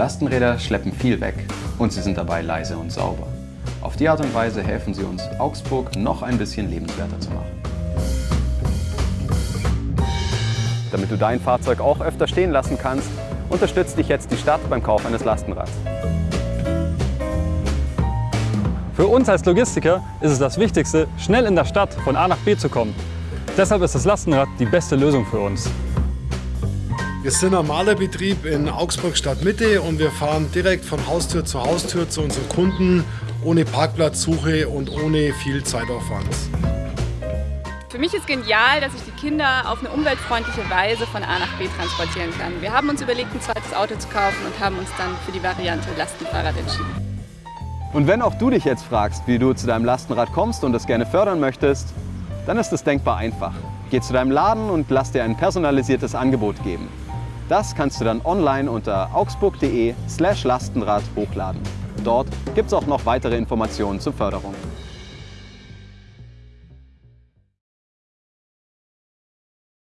Lastenräder schleppen viel weg und sie sind dabei leise und sauber. Auf die Art und Weise helfen sie uns, Augsburg noch ein bisschen lebenswerter zu machen. Damit du dein Fahrzeug auch öfter stehen lassen kannst, unterstützt dich jetzt die Stadt beim Kauf eines Lastenrads. Für uns als Logistiker ist es das Wichtigste, schnell in der Stadt von A nach B zu kommen. Deshalb ist das Lastenrad die beste Lösung für uns. Wir sind ein Malerbetrieb in Augsburg Stadtmitte und wir fahren direkt von Haustür zu Haustür zu unseren Kunden, ohne Parkplatzsuche und ohne viel Zeitaufwand. Für mich ist genial, dass ich die Kinder auf eine umweltfreundliche Weise von A nach B transportieren kann. Wir haben uns überlegt, ein zweites Auto zu kaufen und haben uns dann für die Variante Lastenfahrrad entschieden. Und wenn auch du dich jetzt fragst, wie du zu deinem Lastenrad kommst und es gerne fördern möchtest, dann ist es denkbar einfach. Geh zu deinem Laden und lass dir ein personalisiertes Angebot geben. Das kannst du dann online unter augsburg.de slash Lastenrad hochladen. Dort gibt es auch noch weitere Informationen zur Förderung.